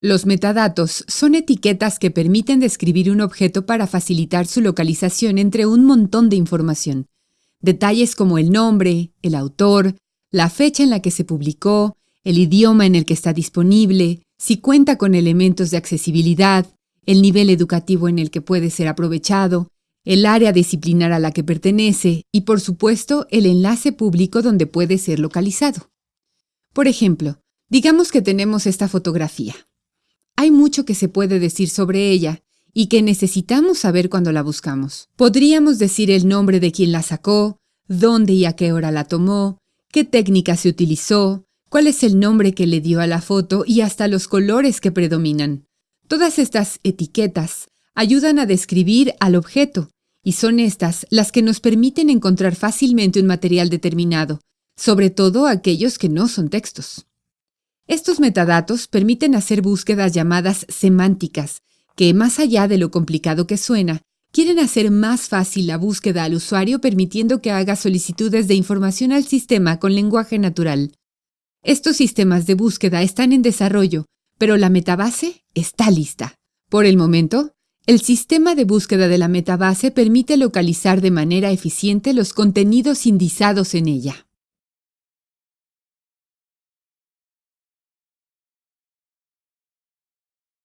Los metadatos son etiquetas que permiten describir un objeto para facilitar su localización entre un montón de información. Detalles como el nombre, el autor, la fecha en la que se publicó, el idioma en el que está disponible, si cuenta con elementos de accesibilidad, el nivel educativo en el que puede ser aprovechado, el área disciplinar a la que pertenece y, por supuesto, el enlace público donde puede ser localizado. Por ejemplo, digamos que tenemos esta fotografía. Hay mucho que se puede decir sobre ella y que necesitamos saber cuando la buscamos. Podríamos decir el nombre de quien la sacó, dónde y a qué hora la tomó, qué técnica se utilizó, cuál es el nombre que le dio a la foto y hasta los colores que predominan. Todas estas etiquetas ayudan a describir al objeto y son estas las que nos permiten encontrar fácilmente un material determinado, sobre todo aquellos que no son textos. Estos metadatos permiten hacer búsquedas llamadas semánticas, que más allá de lo complicado que suena, quieren hacer más fácil la búsqueda al usuario permitiendo que haga solicitudes de información al sistema con lenguaje natural. Estos sistemas de búsqueda están en desarrollo, pero la metabase está lista. Por el momento, el sistema de búsqueda de la metabase permite localizar de manera eficiente los contenidos indizados en ella.